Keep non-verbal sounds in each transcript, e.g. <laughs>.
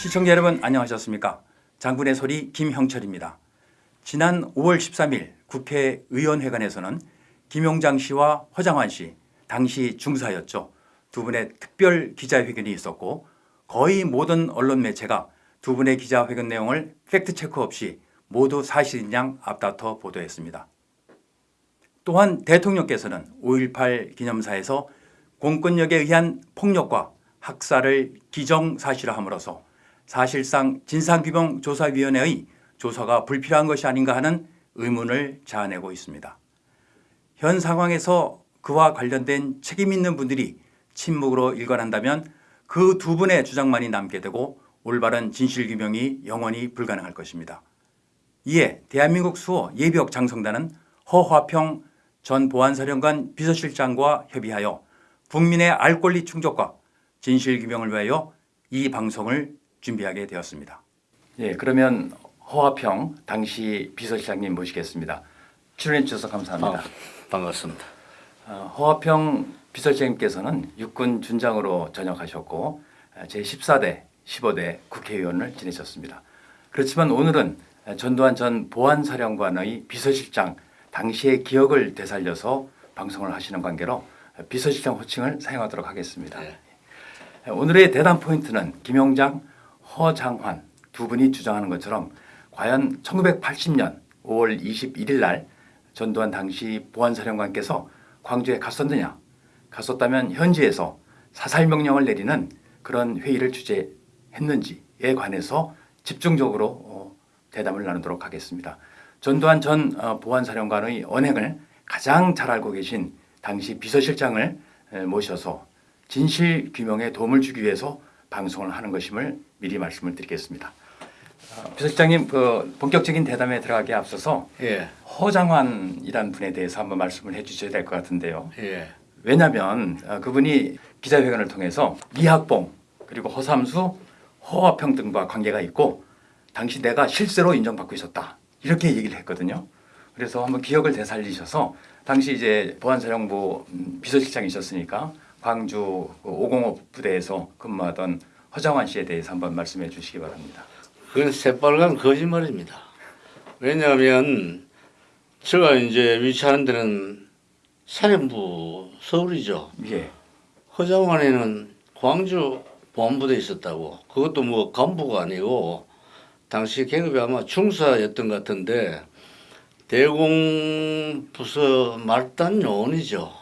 시청자 여러분 안녕하셨습니까? 장군의 소리 김형철입니다. 지난 5월 13일 국회의원회관에서는 김용장 씨와 허장환 씨 당시 중사였죠. 두 분의 특별 기자회견이 있었고 거의 모든 언론 매체가 두 분의 기자회견 내용을 팩트체크 없이 모두 사실인 양 앞다퉈 보도했습니다. 또한 대통령께서는 5.18 기념사에서 공권력에 의한 폭력과 학살을 기정사실화함으로써 사실상 진상규명조사위원회의 조사가 불필요한 것이 아닌가 하는 의문을 자아내고 있습니다. 현 상황에서 그와 관련된 책임 있는 분들이 침묵으로 일관한다면 그 두 분의 주장만이 남게 되고 올바른 진실규명이 영원히 불가능할 것입니다. 이에 대한민국 수호 예비역 장성단은 허화평 전 보안사령관 비서실장과 협의하여 국민의 알 권리 충족과 진실규명을 위하여 이 방송을 준비하게 되었습니다. 예, 그러면 허화평 당시 비서실장님 모시겠습니다. 출연해 주셔서 감사합니다. 아, 반갑습니다. 어, 허화평 비서실장님께서는 육군 준장으로 전역하셨고 어, 제14대, 15대 국회의원을 지내셨습니다. 그렇지만 오늘은 전두환 전 보안사령관의 비서실장 당시의 기억을 되살려서 방송을 하시는 관계로 비서실장 호칭을 사용하도록 하겠습니다. 네. 오늘의 대담 포인트는 김용장, 허장환 두 분이 주장하는 것처럼 과연 1980년 5월 21일 날 전두환 당시 보안사령관께서 광주에 갔었느냐 갔었다면 현지에서 사살 명령을 내리는 그런 회의를 주재했는지에 관해서 집중적으로 어, 대담을 나누도록 하겠습니다. 전두환 전 어, 보안사령관의 언행을 가장 잘 알고 계신 당시 비서실장을 에, 모셔서 진실 규명에 도움을 주기 위해서 방송을 하는 것임을 미리 말씀을 드리겠습니다. 어, 비서실장님 그 본격적인 대담에 들어가기에 앞서서 예, 허장환이라는 분에 대해서 한번 말씀을 해 주셔야 될 것 같은데요. 예, 왜냐하면 어, 그분이 기자회견을 통해서 이학봉 그리고 허삼수, 허화평 등과 관계가 있고 당시 내가 실세로 인정받고 있었다 이렇게 얘기를 했거든요. 그래서 한번 기억을 되살리셔서 당시 이제 보안사령부 음, 비서실장이셨으니까 광주 505 부대에서 근무하던 허장환 씨에 대해서 한번 말씀해 주시기 바랍니다. 그건 새빨간 거짓말입니다. 왜냐하면 제가 이제 위치하는 데는 사령부 서울이죠. 예, 허장환에는 광주 보안부대에 있었다고. 그것도 뭐 간부가 아니고 당시 계급이 아마 중사였던 것 같은데 대공부서 말단 요원이죠.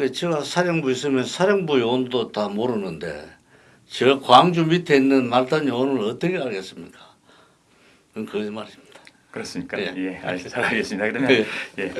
그 제가 사령부 있으면 사령부 요원도 다 모르는데 저 광주 밑에 있는 말단 요원을 어떻게 알겠습니까? 그건 거짓말입니다. 그렇습니까? 예. 예, 알- 잘 알겠습니다. 그러면 예. 예,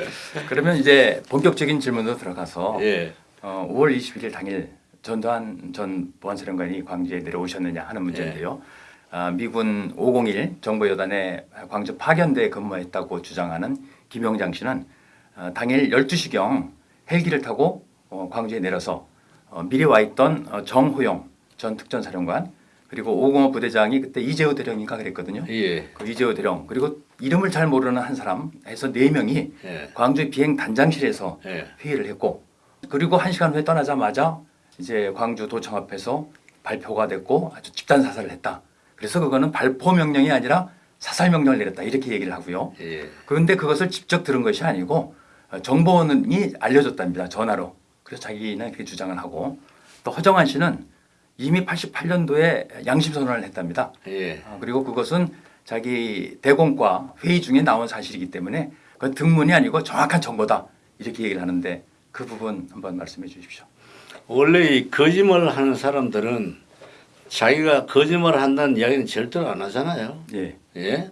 그러면 이제 본격적인 질문으로 들어가서 예, 어, 5월 21일 당일 전두환 전 보안사령관이 광주에 내려오셨느냐 하는 문제인데요. 아, 미군 501 정보 여단에 광주 파견대에 근무했다고 주장하는 김용장 씨는 어, 당일 12시경 헬기를 타고 어, 광주에 내려서 어, 미리 와 있던 어, 정호영 전 특전사령관 그리고 505 부대장이 그때 이재호 대령인가 그랬거든요. 예, 그 이재호 대령 그리고 이름을 잘 모르는 한 사람 해서 네 명이 예, 광주 비행 단장실에서 예, 회의를 했고 그리고 한 시간 후에 떠나자마자 이제 광주 도청 앞에서 발표가 됐고 아주 집단 사살을 했다. 그래서 그거는 발포 명령이 아니라 사살 명령을 내렸다 이렇게 얘기를 하고요. 예, 그런데 그것을 직접 들은 것이 아니고 어, 정보원이 알려줬답니다 전화로. 그래서 자기는 그렇게 주장을 하고 또 허정환 씨는 이미 88년도에 양심 선언을 했답니다. 예. 아, 그리고 그것은 자기 대공과 회의 중에 나온 사실이기 때문에 그건 등문이 아니고 정확한 정보다 이렇게 얘기를 하는데 그 부분 한번 말씀해 주십시오. 원래 이 거짓말을 하는 사람들은 자기가 거짓말을 한다는 이야기는 절대로 안 하잖아요. 예, 예.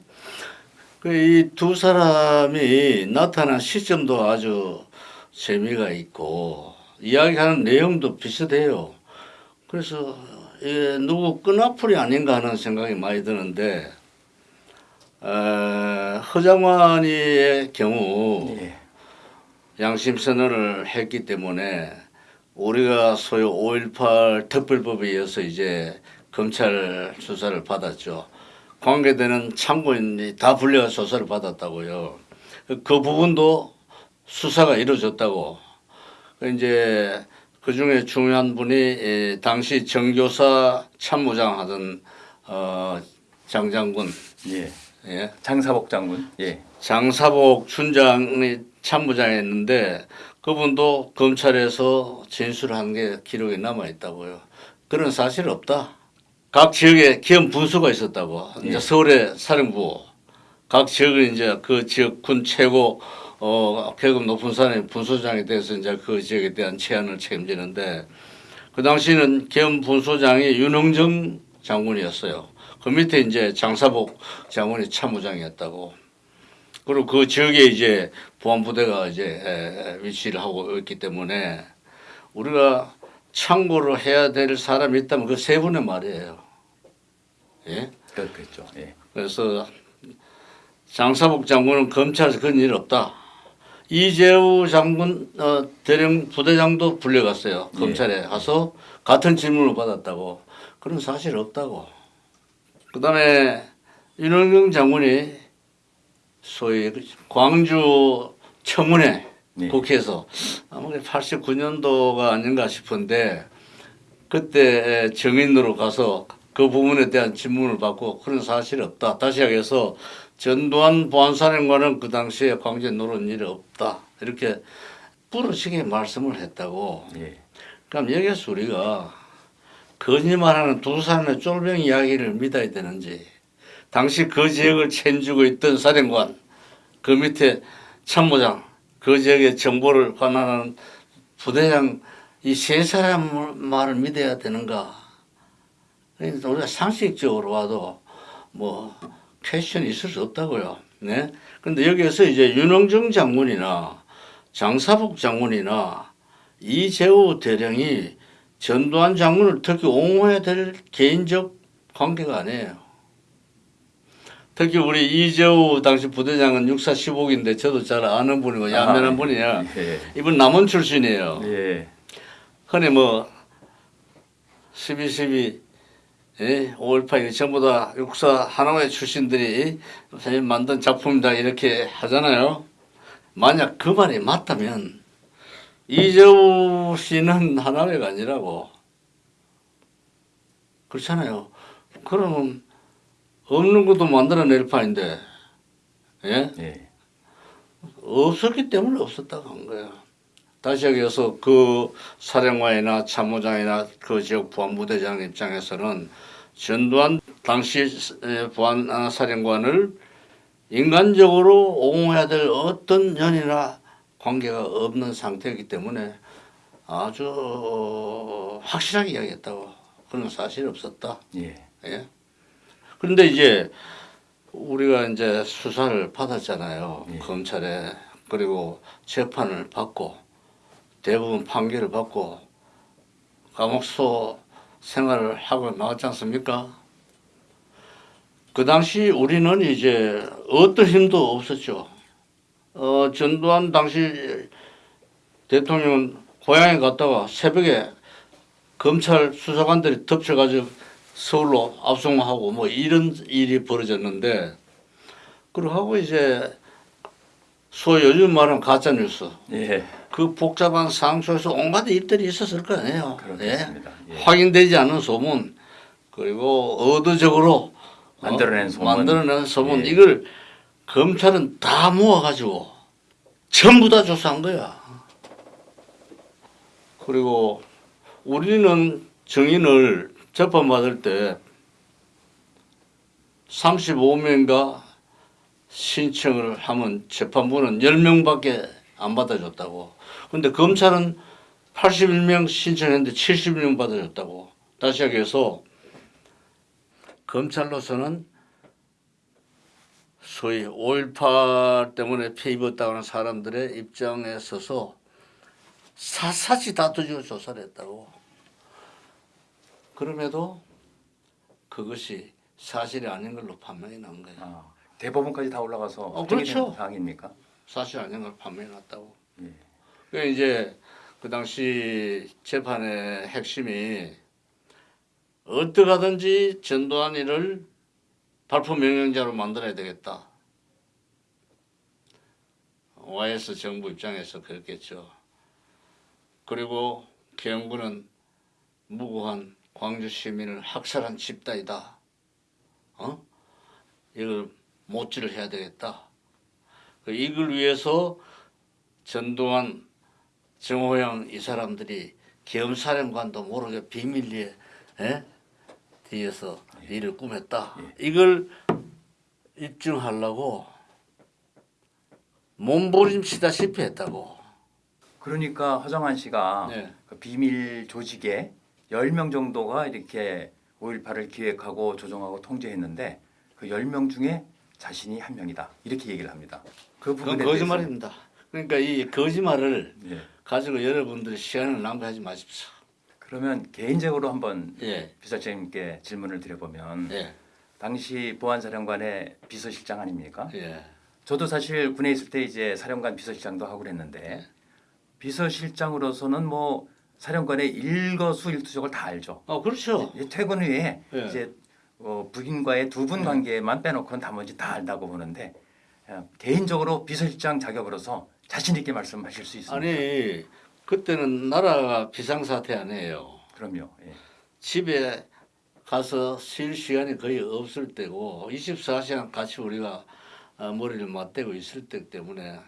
그이두 사람이 나타난 시점도 아주 재미가 있고 이야기하는 내용도 비슷해요. 그래서 예, 누구 끈앞풀이 아닌가 하는 생각이 많이 드는데 어, 허장환이의 경우 예, 양심 선언을 했기 때문에 우리가 소위 5.18 특별법에 의해서 이제 검찰 수사를 받았죠. 관계되는 참고인이 다 불려가 조사를 받았다고요. 그 부분도 수사가 이루어졌다고. 그 이제 그 중에 중요한 분이 에, 당시 정교사 참모장 하던 어, 장장군, 예. 예, 장사복 장군. 예. 장사복 춘장이 참모장했는데 그분도 검찰에서 진술한 게 기록에 남아 있다고요. 그런 사실 없다. 각 지역에 기업 분수가 있었다고. 예. 이제 서울의 사령부, 각 지역은 이제 그 지역 군 최고 어 계급 높은 사람이 분소장에 대해서 이제 그 지역에 대한 제안을 책임지는데 그 당시는 겸 분소장이 윤흥정 장군이었어요. 그 밑에 이제 장사복 장군이 참모장이었다고. 그리고 그 지역에 이제 보안부대가 이제 에, 위치를 하고 있기 때문에 우리가 참고를 해야 될 사람이 있다면 그 세 분의 말이에요. 예? 그렇겠죠. 예. 그래서 장사복 장군은 검찰에서 그런 일 없다. 이재우 장군 어, 대령 부대장도 불려갔어요. 예. 검찰에 가서 같은 질문을 받았다고. 그런 사실 없다고. 그 다음에 윤영경 장군이 소위 그 광주 청문회 네. 국회에서 아마 89년도가 아닌가 싶은데 그때 정인으로 가서 그 부분에 대한 질문을 받고 그런 사실이 없다. 다시 하겠서 전두환 보안사령관은 그 당시에 광주에 놀은 일이 없다. 이렇게 부르시게 말씀을 했다고. 예. 그럼 여기서 우리가 거짓말하는 두 사람의 쫄병 이야기를 믿어야 되는지 당시 그 지역을 책임지고 있던 사령관 그 밑에 참모장 그 지역의 정보를 관할하는 부대장 이 세 사람 말을 믿어야 되는가 그러니까 우리가 상식적으로 와도 뭐 퀘션이 있을 수 없다고요. 네. 근데 여기에서 이제 윤영정 장군이나 장사복 장군이나 이재호 대령이 전두환 장군을 특히 옹호해야 될 개인적 관계가 아니에요. 특히 우리 이재호 당시 부대장은 육사 15기인데 저도 잘 아는 분이고 야매한 아, 분이야. 예. 이분 남원 출신이에요. 예. 흔히 뭐 12.12 예, 5.18 이거 전부 다 육사 하나의 출신들이 선생님 만든 작품이다 이렇게 하잖아요. 만약 그 말이 맞다면 이재우 씨는 하나회가 아니라고 그렇잖아요. 그러면 없는 것도 만들어낼 판인데 예? 예. 없었기 때문에 없었다고 한 거야. 다시 여기서 그 사령관이나 참모장이나 그 지역 보안부대장 입장에서는 전두환 당시 보안 아, 사령관을 인간적으로 옹호해야 될 어떤 연이나 관계가 없는 상태이기 때문에 아주 확실하게 이야기했다고 그런 사실이 없었다. 예. 예. 그런데 이제 우리가 이제 수사를 받았잖아요. 예. 검찰에 그리고 재판을 받고 대부분 판결을 받고 감옥소 생활을 하고 나왔지 않습니까? 그 당시 우리는 이제 어떤 힘도 없었죠. 어, 전두환 당시 대통령은 고향에 갔다가 새벽에 검찰 수사관들이 덮쳐가지고 서울로 압송하고 뭐 이런 일이 벌어졌는데 그러고 이제 소위 요즘 말하는 가짜 뉴스 예. 그 복잡한 상황 속에서 온갖 일들이 있었을 거 아니에요. 그렇겠습니다. 예? 예. 확인되지 않은 소문 그리고 의도적으로 어, 만들어낸 소문. 만들어낸 소문 예. 이걸 검찰은 다 모아가지고 전부 다 조사한 거야. 그리고 우리는 증인을 재판받을 때 35명가 신청을 하면 재판부는 10명밖에 안 받아줬다고. 근데 검찰은 81명 신청했는데 71명 받아줬다고. 다시 얘기해서 검찰로서는 소위 5.18 때문에 피해 입었다고 하는 사람들의 입장에 서서 샅샅이 다투지고 조사를 했다고. 그럼에도 그것이 사실이 아닌 걸로 판명이 난 거예요. 아, 대법원까지 다 올라가서 어, 그렇죠. 된 상황입니까? 사실 아닌 걸 판명해 놨다고. 예. 그 이제 그 당시 재판의 핵심이 어떻게 하든지 전두환이를 발포 명령자로 만들어야 되겠다. YS 정부 입장에서 그랬겠죠. 그리고 개헌군은 무고한 광주 시민을 학살한 집단이다. 어? 이걸 모찌를 해야 되겠다. 그 이걸 위해서 전두환, 정호영 이 사람들이 겸사령관도 모르게 비밀리에 에? 뒤에서 일을 꾸몄다. 이걸 입증하려고 몸부림치다시피 했다고. 그러니까 허정환 씨가 네. 그 비밀 조직에 10명 정도가 이렇게 5.18을 기획하고 조정하고 통제했는데 그 10명 중에 자신이 한 명이다. 이렇게 얘기를 합니다. 그 부분에 그건 거짓말입니다. 그러니까 이 거짓말을 예. 가지고 여러분들이 시간을 낭비하지 마십시오. 그러면 개인적으로 한번 예, 비서장님께 질문을 드려보면 예, 당시 보안사령관의 비서실장 아닙니까? 예. 저도 사실 군에 있을 때 이제 사령관 비서실장도 하고 그랬는데 비서실장으로서는 뭐 사령관의 일거수일투족을 다 알죠. 어, 그렇죠. 이제 퇴근 후에 예. 이제 어, 부인과의 두 분 관계만 빼놓고는 나머지 다 안다고 보는데 어, 개인적으로 비서실장 자격으로서 자신 있게 말씀하실 수 있습니다. 아니 그때는 나라가 비상사태 아니에요. 그럼요. 예. 집에 가서 쉴 시간이 거의 없을 때고 24시간 같이 우리가 어, 머리를 맞대고 있을 때 때문에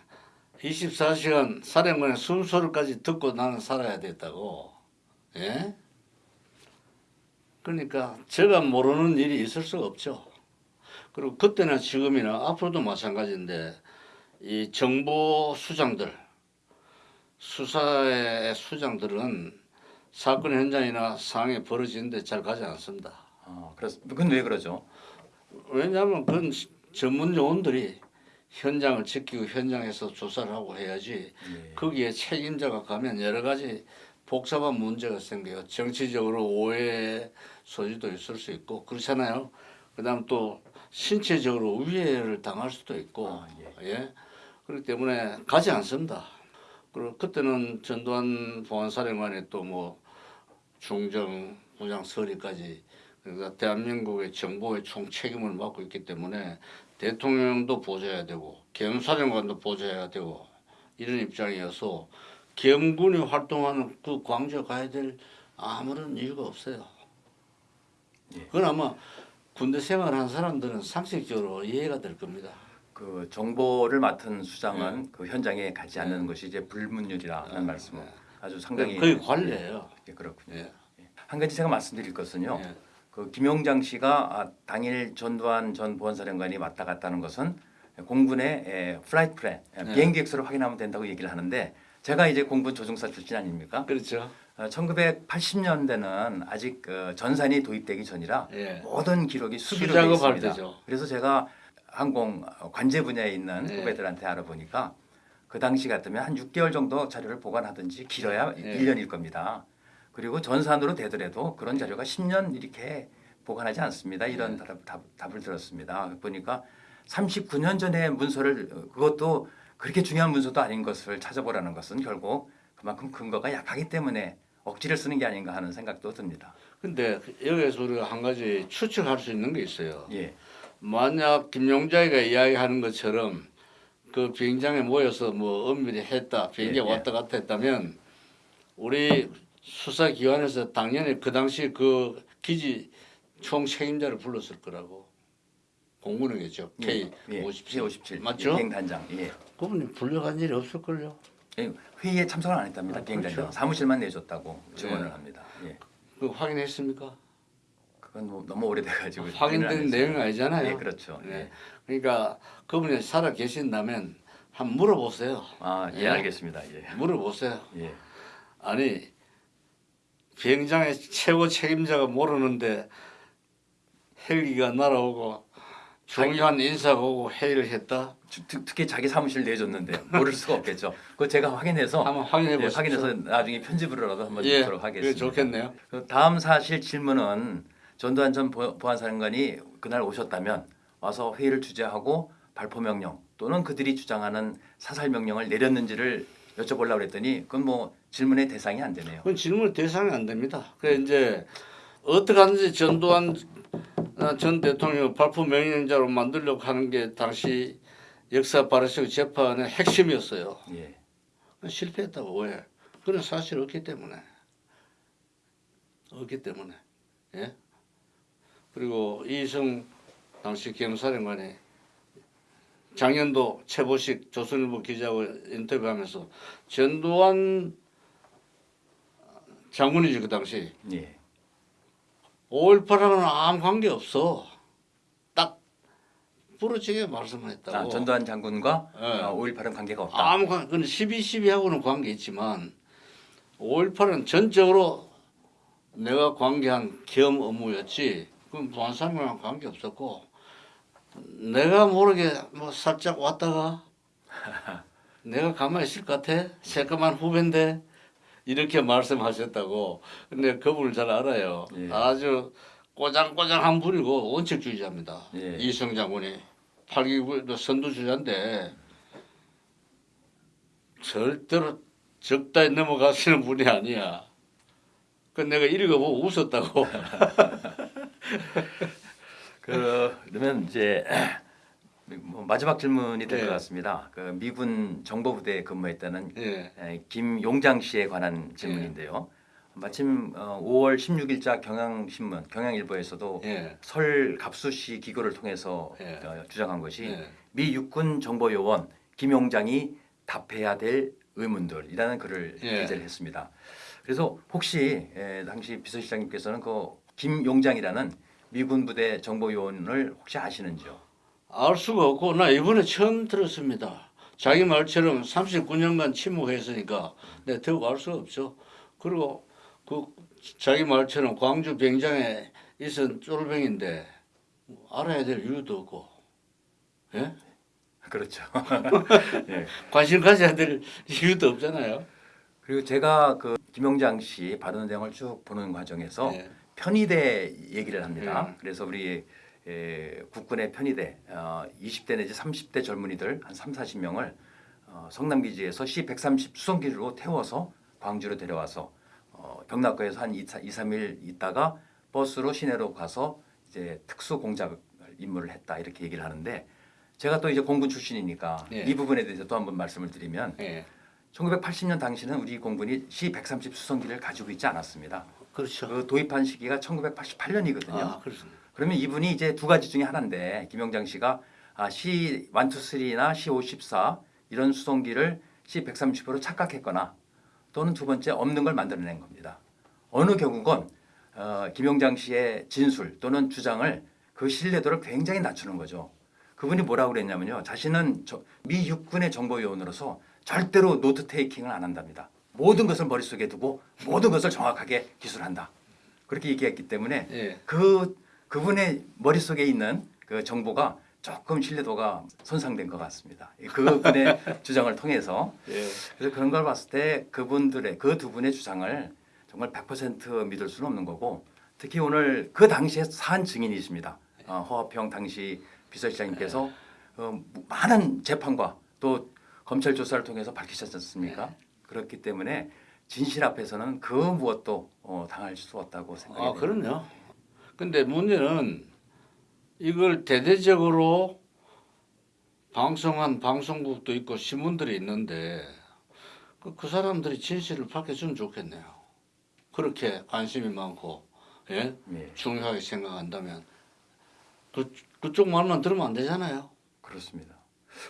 24시간 사령관의 숨소리까지 듣고 나는 살아야 됐다고. 예? 그러니까 제가 모르는 일이 있을 수가 없죠. 그리고 그때나 지금이나 앞으로도 마찬가지인데 이 정보 수장들 수사의 수장들은 사건 현장이나 상황이 벌어지는데 잘 가지 않습니다. 어, 그렇 그건 왜 그러죠? 왜냐하면 그건 전문 요원들이 현장을 지키고 현장에서 조사를 하고 해야지 예. 거기에 책임자가 가면 여러 가지 복잡한 문제가 생겨요. 정치적으로 오해 소지도 있을 수 있고 그렇잖아요. 그 다음 또 신체적으로 위해를 당할 수도 있고 아, 예. 그렇기 때문에 가지 않습니다. 그리고 그때는 전두환 보안사령관이 또 뭐 중정 부장 서리까지 그러니까 대한민국의 정보의 총 책임을 맡고 있기 때문에 대통령도 보좌해야 되고 겸사령관도 보좌해야 되고 이런 입장이어서 겸군이 활동하는 그 광주에 가야 될 아무런 이유가 없어요. 예. 그건 아마 군대 생활한 사람들은 상식적으로 이해가 될 겁니다. 그 정보를 맡은 수장은 그 현장에 가지 않는 것이 이제 불문율이라는 말씀을 아주 상당히 거의 관례예요. 예, 그렇군요. 예. 한 가지 제가 말씀드릴 것은요. 예. 그 김용장 씨가 아, 당일 전두환 전 보안사령관이 왔다 갔다는 것은 공군의 에, flight plan 에, 네. 비행기 엑스로 확인하면 된다고 얘기를 하는데 제가 이제 공군 조종사 출신 아닙니까? 그렇죠. 어, 1980년대는 아직 그 전산이 도입되기 전이라 예. 모든 기록이 수기로 되어 있습니다. 그래서 제가 항공 관제 분야에 있는 네. 후배들한테 알아보니까 그 당시 같으면 한 6개월 정도 자료를 보관하든지 길어야 네. 1년일 겁니다. 그리고 전산으로 되더라도 그런 자료가 10년 이렇게 보관하지 않습니다. 이런 네. 답, 답, 답을 들었습니다. 보니까 39년 전의 문서를 어, 그것도 그렇게 중요한 문서도 아닌 것을 찾아보라는 것은 결국 그만큼 근거가 약하기 때문에 억지를 쓰는 게 아닌가 하는 생각도 듭니다. 근데 여기에서 우리가 한 가지 추측할 수 있는 게 있어요. 예, 만약 김용자이가 이야기하는 것처럼 그 비행장에 모여서 뭐 엄밀히 했다, 비행기가 예, 예. 왔다 갔다 했다면 우리 수사기관에서 당연히 그 당시 그 기지 총 책임자를 불렀을 거라고 공군이겠죠. K 예, 57 57 맞죠? 비행단장. 예. 그분이 불려간 일이 없을걸요. 예, 회의에 참석을 안 했답니다. 아, 비행단장 그렇죠. 사무실만 내줬다고 증언을 예. 합니다. 예. 그 확인했습니까? 그건 뭐 너무 오래돼가지고 아, 확인된 했어요. 아니잖아요. 예, 그렇죠. 네. 예. 그러니까 그분이 살아 계신다면 한번 물어보세요. 아, 예, 예. 알겠습니다. 예, 물어보세요. 예. 아니 비행장의 최고 책임자가 모르는데 헬기가 날아오고 중요한 인사가 오고 회의를 했다. 특- 특, 특히 자기 사무실 내줬는데 모를 수가 없겠죠. 그거 제가 확인해서 <laughs> 한번 확인해 예, 보십시오. 확인해서 나중에 편집으로라도 한번 예, 그게 하겠습니다. 좋겠네요. 그 다음 사실 질문은 전두환 전 보- 보안사령관이 그날 오셨다면 와서 회의를 주재하고 발포 명령 또는 그들이 주장하는 사살 명령을 내렸는지를 여쭤보려고 그랬더니 그건 뭐 질문의 대상이 안 되네요. 그건 질문 대상이 안 됩니다. 그래 이제 어떻게 하는지 전두환 어, 전 대통령 발포 명령자로 만들려고 하는 게 당시 역사 발효식 재판의 핵심이었어요. 예. 실패했다고 왜? 그런 사실 없기 때문에 없기 때문에 예 그리고 이성 당시 경사령관이 작년도 최보식 조선일보 기자하고 인터뷰하면서 전두환 장군이지 그 당시 예. 5.18하고는 아무 관계 없어. 딱 부러지게 말씀했다고. 아, 전두환 장군과 예. 어, 5.18은 관계가 없다. 아무 관, 그건 12, 12하고는 관계 있지만 5.18은 전적으로 내가 관계한 겸 업무였지. 그건 부안산이랑 관계 없었고 내가 모르게 뭐 살짝 왔다가 <laughs> 내가 가만히 있을 것 같아? 새까만 후배인데 이렇게 말씀하셨다고. 근데 그분을 잘 알아요. 예. 아주 꼬장꼬장한 분이고 원칙주의자입니다. 예. 이성 장군이 8.29 선두주자인데 절대로 적다에 넘어가시는 분이 아니야. 그 내가 읽어보고 웃었다고. <laughs> 그러면 이제 뭐 마지막 질문이 될것 네. 같습니다. 그 미군 정보부대에 근무했다는 예. 에, 김용장 씨에 관한 질문인데요. 마침 어, 5월 16일자 경향신문 경향일보에서도 예. 설 갑수시 기고를 통해서 예. 어, 주장한 것이 예. 미 육군 정보요원 김용장이 답해야 될 의문들이라는 글을 예. 기재를 했습니다. 그래서 혹시 에, 당시 비서실장님께서는 그 김용장이라는 미군 부대 정보요원을 혹시 아시는지요? 알 수가 없고 나 이번에 처음 들었습니다. 자기 말처럼 39년간 침묵했으니까 내가 더욱 알 수가 없죠. 그리고 그 자기 말처럼 광주 병장에 있은 쫄병인데 알아야 될 이유도 없고 예? 그렇죠. <laughs> 예. 관심 가져야 될 이유도 없잖아요. 그리고 제가 그 김용장 씨 발언 내용을 쭉 보는 과정에서 예. 편의대 얘기를 합니다. 예. 그래서 우리 에, 국군의 편의대 어, 20대 내지 30대 젊은이들 한 3, 40명을 어, 성남기지에서 C130 수송기로 태워서 광주로 데려와서 어, 경락고에서 한 2, 3일 있다가 버스로 시내로 가서 이제 특수 공작 임무를 했다 이렇게 얘기를 하는데 제가 또 이제 공군 출신이니까 예. 이 부분에 대해서 또 한번 말씀을 드리면 예. 1980년 당시는 우리 공군이 C130 수송기를 가지고 있지 않았습니다. 그렇죠. 그 도입한 시기가 1988년이거든요. 아, 그렇습니다. 그러면 이분이 이제 두 가지 중에 하나인데 김영장 씨가 아, C123나 C54 이런 수송기를 C130으로 착각했거나 또는 두 번째 없는 걸 만들어낸 겁니다. 어느 경우건 어, 김용장 씨의 진술 또는 주장을 그 신뢰도를 굉장히 낮추는 거죠. 그분이 뭐라고 그랬냐면요. 자신은 저, 미 육군의 정보요원으로서 절대로 note taking을 안 한답니다. 모든 것을 머릿속에 두고 모든 것을 정확하게 기술한다. 그렇게 얘기했기 때문에 예. 그 그분의 머릿속에 있는 그 정보가 조금 신뢰도가 손상된 것 같습니다. 그분의 <laughs> 주장을 통해서 예. 그래서 그런 걸 봤을 때 그분들의 그 두 분의 주장을 정말 100% 믿을 수는 없는 거고 특히 오늘 그 당시에 산 증인이십니다. 어, 허화평 당시 비서실장님께서 어, 많은 재판과 또 검찰 조사를 통해서 밝히셨지 않습니까? 그렇기 때문에 진실 앞에서는 그 무엇도 어, 당할 수 없다고 생각이 아. 그럼요. 근데 문제는 이걸 대대적으로 방송한 방송국도 있고 신문들이 있는데 그, 그 사람들이 진실을 밝혀주면 좋겠네요. 그렇게 관심이 많고 예? 예, 중요하게 생각한다면 그, 그쪽 말만 들으면 안 되잖아요. 그렇습니다.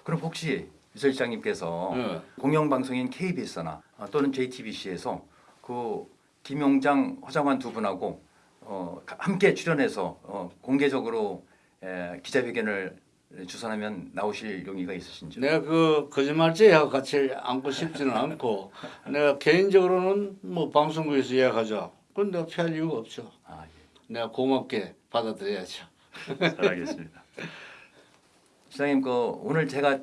그럼 혹시 비서실장님께서 예. 공영방송인 KBS나 어, 또는 JTBC에서 그 김용장, 허장환 두 분하고 어, 가- 함께 출연해서 어, 공개적으로 에, 기자회견을 주선하면 나오실 용의가 있으신지요? 내가 그 거짓말쟁이하고 같이 앉고 싶지는 않고 <laughs> 내가 개인적으로는 뭐 방송국에서 예약하자. 그건 내가 피할 이유가 없죠. 아, 예. 내가 고맙게 받아들여야죠. 잘 알겠습니다. 시장님, 그 오늘 제가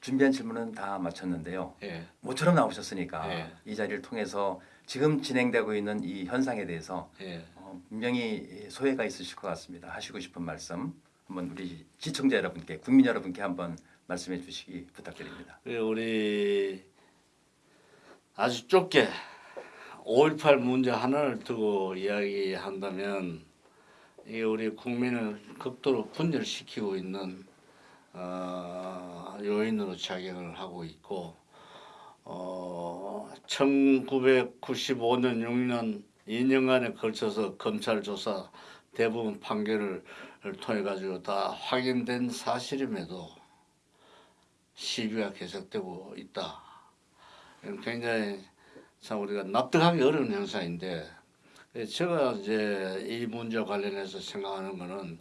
준비한 질문은 다 마쳤는데요. 예. 모처럼 나오셨으니까 예. 이 자리를 통해서 지금 진행되고 있는 이 현상에 대해서 예. 어, 분명히 소회가 있으실 것 같습니다. 하시고 싶은 말씀 한번 우리 시청자 여러분께 국민 여러분께 한번 말씀해 주시기 부탁드립니다. 그 우리 아주 좁게 5.18 문제 하나를 두고 이야기한다면 이 우리 국민을 극도로 분열시키고 있는 어, 요인으로 작용을 하고 있고 어, 1995년 6년 2년간에 걸쳐서 검찰 조사 대부분 판결을 통해 가지고 다 확인된 사실임에도 시비가 계속되고 있다. 굉장히 참 우리가 납득하기 어려운 현상인데 예, 제가 이제 이 문제와 관련해서 생각하는 거는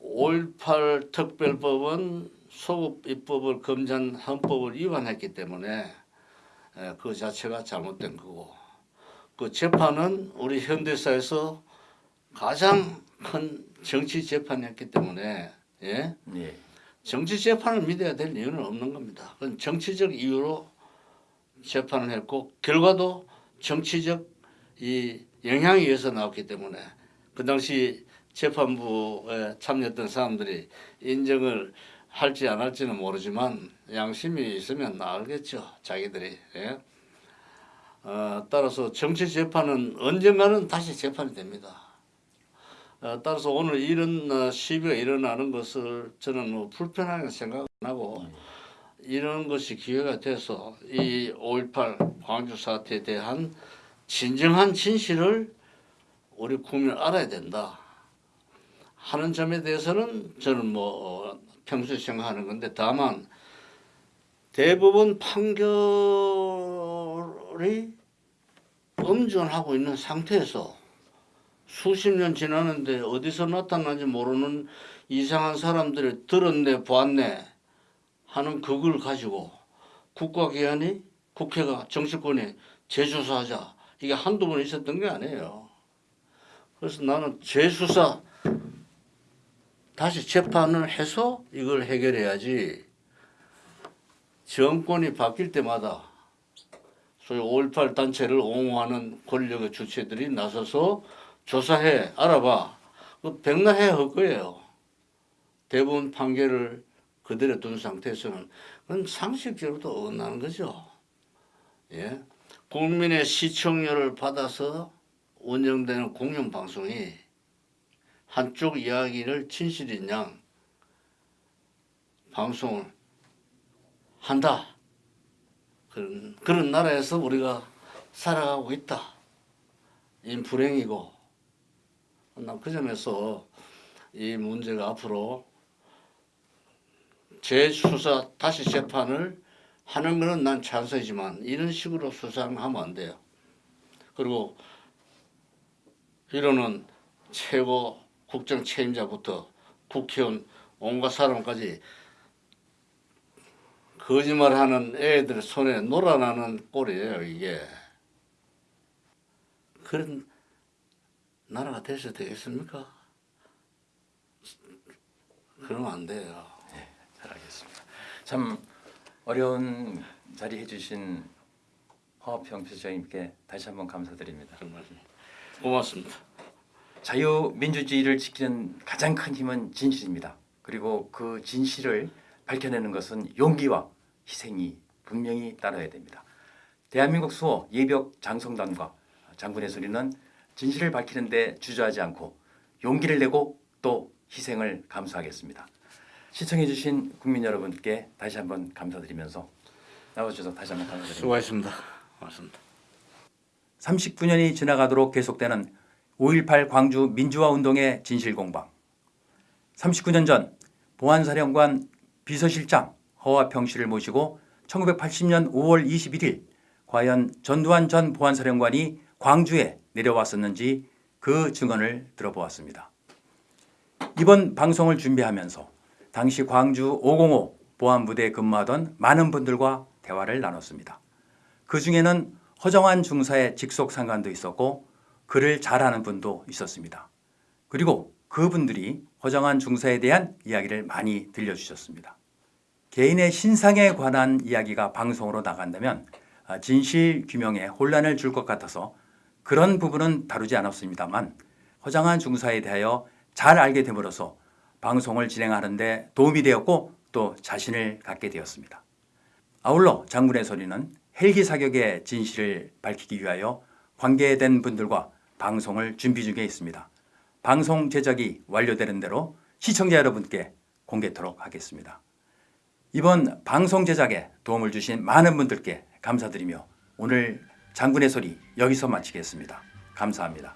5.18 특별법은 소급 입법을 금지한 헌법을 위반했기 때문에 예, 그 자체가 잘못된 거고 그 재판은 우리 현대사에서 가장 큰 정치 재판이었기 때문에 예? 예. 정치 재판을 믿어야 될 이유는 없는 겁니다. 그건 정치적 이유로 재판을 했고 결과도 정치적 이 영향에 의해서 나왔기 때문에 그 당시 재판부에 참여했던 사람들이 인정을 할지 안 할지는 모르지만 양심이 있으면 알겠죠 자기들이 예? 어, 따라서 정치 재판은 언젠가는 다시 재판이 됩니다. 어, 따라서 오늘 이런 어, 시비가 일어나는 것을 저는 뭐 불편하게 생각 안 하고 이런 것이 기회가 돼서 이 5.18 광주 사태에 대한 진정한 진실을 우리 국민은 알아야 된다 하는 점에 대해서는 저는 뭐 어, 평소에 생각하는 건데 다만 대부분 판결 이 엄존하고 있는 상태에서 수십 년 지났는데 어디서 나타난지 모르는 이상한 사람들이 들었네 보았네 하는 그걸 가지고 국가기관이 국회가 정치권이 재수사하자 이게 한두 번 있었던 게 아니에요. 그래서 나는 재수사 다시 재판을 해서 이걸 해결해야지 정권이 바뀔 때마다 소위 5.18 단체를 옹호하는 권력의 주체들이 나서서 조사해 알아봐 그 백날해 할 거예요. 대부분 판결을 그대로 둔 상태에서는 그건 상식적으로도 어긋나는 거죠. 예. 국민의 시청료를 받아서 운영되는 공영방송이 한쪽 이야기를 진실인 양 방송을 한다. 그런, 그런 나라에서 우리가 살아가고 있다. 이 불행이고 난그 점에서 이 문제가 앞으로 재수사 다시 재판을 하는 것은 난 찬성이지만 이런 식으로 수사를 하면 안 돼요. 그리고 이러는 최고 국정 책임자부터 국회의원 온갖 사람까지 거짓말하는 애들 손에 놀아나는 꼴이에요 이게. 그런 나라가 돼서 되겠습니까? 그러면 안 돼요. 잘 알겠습니다. 참 어려운 자리 해주신 허평 필장님께 다시 한번 감사드립니다. 정말 고맙습니다. 자유민주주의를 지키는 가장 큰 힘은 진실입니다. 그리고 그 진실을 밝혀내는 것은 용기와 희생이 분명히 따라야 됩니다. 대한민국 수호 예벽 장성단과 장군의 소리는 진실을 밝히는 데 주저하지 않고 용기를 내고 또 희생을 감수하겠습니다. 시청해주신 국민 여러분께 다시 한번 감사드리면서 나와주셔서 다시 한번 감사드립니다. 수고하셨습니다. 고맙습니다. 39년이 지나가도록 계속되는 5.18 광주 민주화 운동의 진실 공방. 39년 전 보안사령관 비서실장 허화평 씨를 모시고 1980년 5월 21일 과연 전두환 전 보안사령관이 광주에 내려왔었는지 그 증언을 들어보았습니다. 이번 방송을 준비하면서 당시 광주 505 보안부대에 근무하던 많은 분들과 대화를 나눴습니다. 그 중에는 허정환 중사의 직속 상관도 있었고 글을 잘하는 분도 있었습니다. 그리고 그분들이 허정환 중사에 대한 이야기를 많이 들려주셨습니다. 개인의 신상에 관한 이야기가 방송으로 나간다면 아, 진실 규명에 혼란을 줄 것 같아서 그런 부분은 다루지 않았습니다만 허정환 중사에 대하여 잘 알게 됨으로써 방송을 진행하는데 도움이 되었고 또 자신을 갖게 되었습니다. 아울러 장군의 소리는 헬기 사격의 진실을 밝히기 위하여 관계된 분들과 방송을 준비 중에 있습니다. 방송 제작이 완료되는 대로 시청자 여러분께 공개토록 하겠습니다. 이번 방송 제작에 도움을 주신 많은 분들께 감사드리며 오늘 장군의 소리 여기서 마치겠습니다. 감사합니다.